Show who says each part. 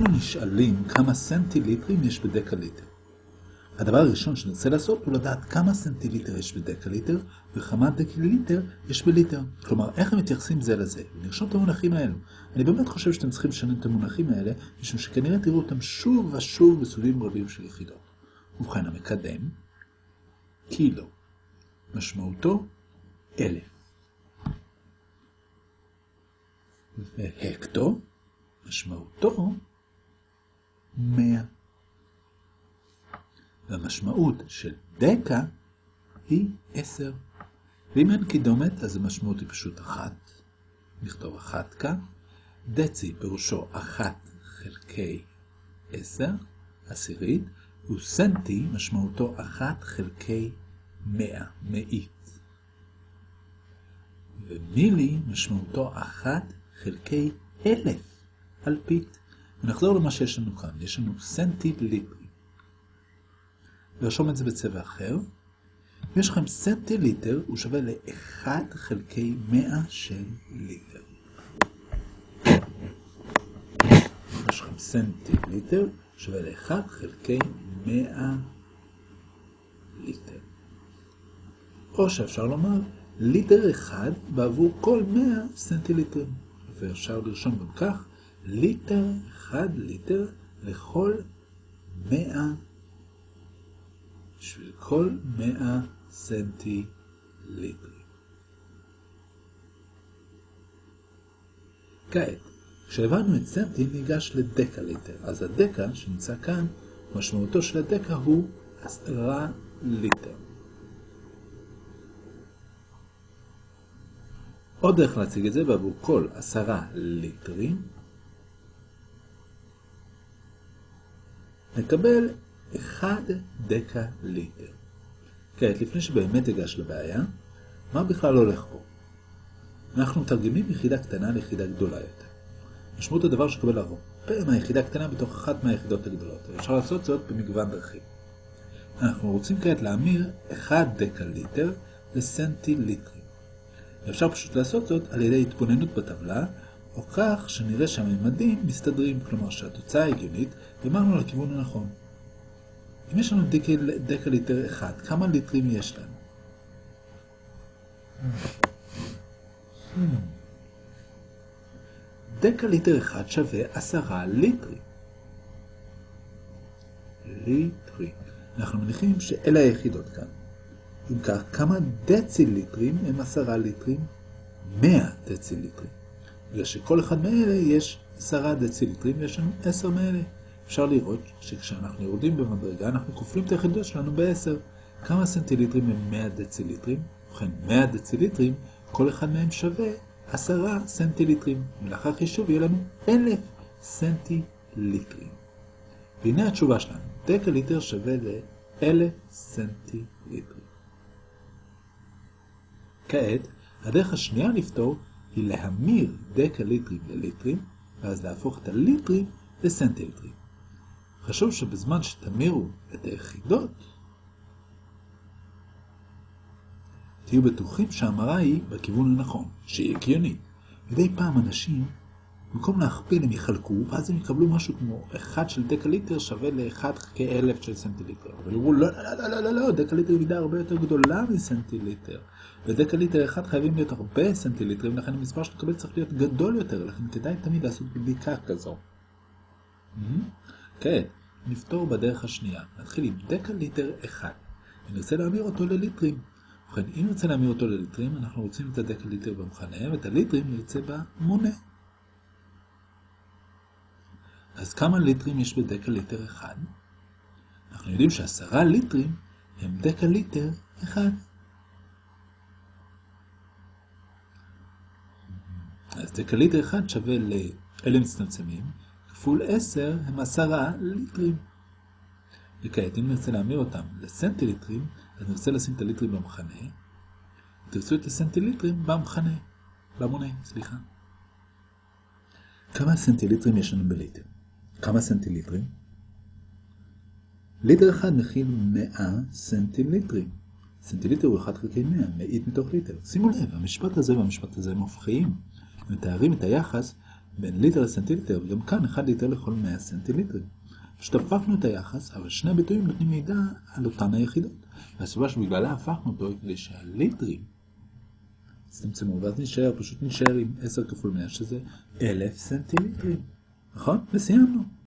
Speaker 1: אנחנו נשאלים כמה סנטיליטרים יש בדקליטר. הדבר הראשון שנרצה לעשות הוא לדעת כמה סנטיליטר יש בדקליטר וכמה דקליטר יש בליטר. כלומר, איך הם מתייחסים זה לזה. ונרשום את המונחים האלו. אני באמת חושב שאתם צריכים לשנן את המונחים האלה, משום שכנראה תראו אותם שוב ושוב בסוגים רבים של יחידות. ובכן, המקדם, קילו, משמעותו אלף. והקטו, משמעותו מאה. והמשמעות של דקה היא עשר. ואם אין קידומת, אז המשמעות היא פשוט אחת. נכתוב אחת כאן. דצי פירושו אחת חלקי עשר, עשירית, וסנטי משמעותו אחת חלקי מאה, מאית. ומילי משמעותו אחת חלקי אלף, אלפית. ונחזור למה שיש לנו כאן. יש לנו סנטיליטר. לרשום את זה בצבע אחר. ויש לכם סנטיליטר, הוא שווה ל-1 חלקי 100 של ליטר. יש לכם סנטיליטר, שווה ל-1 חלקי 100 ליטר. או שאפשר לומר, ליטר אחד בעבור כל 100 סנטיליטרים. ואפשר לרשום גם כך, ליטר, 1 ליטר לכל 100 בשביל כל 100 סנטיליטרים. כעת, כשהבנו את סנטי ניגש לדקה ליטר, אז הדקה שנמצא כאן, משמעותו של הדקה הוא 10 ליטר. עוד דרך להציג את זה בעבור כל 10 ליטרים, נקבל 1 דקה ליטר. כעת, לפני שבאמת אגש לבעיה, מה בכלל הולך פה? אנחנו מתרגמים יחידה קטנה ליחידה גדולה יותר. משמעות הדבר שקבל הרבה מהיחידה קטנה בתוך אחת מהיחידות הגדולות. אפשר לעשות זאת במגוון דרכים. אנחנו רוצים כעת להמיר 1 דקה ליטר לסנטיליטרים. אפשר פשוט לעשות זאת על ידי התבוננות בטבלה, או כך שנראה שהממדים מסתדרים, כלומר שהתוצאה הגיונית, ואמרנו לכיוון הנכון. אם יש לנו דקל, דקה ליטר אחד, כמה ליטרים יש לנו? דקה ליטר אחד שווה עשרה ליטרים. ליטרים. אנחנו מניחים שאלה היחידות כאן. אם כך, כמה דציליטרים הם עשרה ליטרים? מאה דציליטרים. בגלל שכל אחד מאלה יש עשרה דציליטרים ויש לנו עשר מאלה. אפשר לראות שכשאנחנו יורדים במדרגה אנחנו כופלים את היחידות שלנו ב-10. כמה סנטיליטרים הם 100 דציליטרים? ובכן, 100 דציליטרים, כל אחד מהם שווה 10 סנטיליטרים. ולאחר חישוב יהיה לנו 1,000 סנטיליטרים. והנה התשובה שלנו, דקה ליטר שווה ל-1,000 סנטיליטרים. כעת, הדרך השנייה לפתור היא להמיר דקה ליטרים לליטרים, ואז להפוך את הליטרים לסנטיליטרים. חשוב שבזמן שתמירו את היחידות, תהיו בטוחים שההמרה היא בכיוון הנכון, שהיא הגיונית. מדי פעם אנשים, במקום להכפיל הם יחלקו, ואז הם יקבלו משהו כמו 1 של דקה ליטר שווה ל-1 כאלף של סנטיליטר. אבל יאמרו, לא, לא, לא, לא, לא, לא, דקה ליטר היא מידה הרבה יותר גדולה מסנטיליטר. בדקה ליטר אחד חייבים להיות הרבה סנטיליטרים, לכן המספר שנקבל צריך להיות גדול יותר, לכן כדאי תמיד לעשות בדיקה כזו. כעת, נפתור בדרך השנייה. נתחיל עם דקה ליטר אחד, ונרצה להמיר אותו לליטרים. ובכן, אם נרצה להמיר אותו לליטרים, אנחנו רוצים את הדקה ליטר במכנה, ואת הליטרים נרצה במונה. אז כמה ליטרים יש בדקה ליטר אחד? אנחנו יודעים שעשרה ליטרים הם דקה ליטר אחד. אז דקה ליטר אחד שווה לאלה מצטמצמים, כפול 10 הם 10 ליטרים. וכעת, אם נרצה להמיר אותם לסנטיליטרים, אז נרצה לשים את הליטרים במכנה, תרצו את הסנטיליטרים במכנה, במונה, סליחה. כמה סנטיליטרים יש לנו בליטר? כמה סנטיליטרים? ליטר אחד מכיל 100 סנטיליטרים. סנטיליטר הוא 1 חלקי 100, מאית מתוך ליטר. שימו לב, המשפט הזה והמשפט הזה הם הופכיים. מתארים את היחס בין ליטר לסנטיליטר, וגם כאן 1 ליטר לכל 100 סנטיליטרים. פשוט הפכנו את היחס, אבל שני הביטויים נותנים מידע על אותן היחידות. והסיבה שבגללה הפכנו אותו כדי שהליטרים צמצמו, ואז נשאר, פשוט נשאר עם 10 כפול 100 שזה 1,000 סנטיליטרים. נכון? וסיימנו.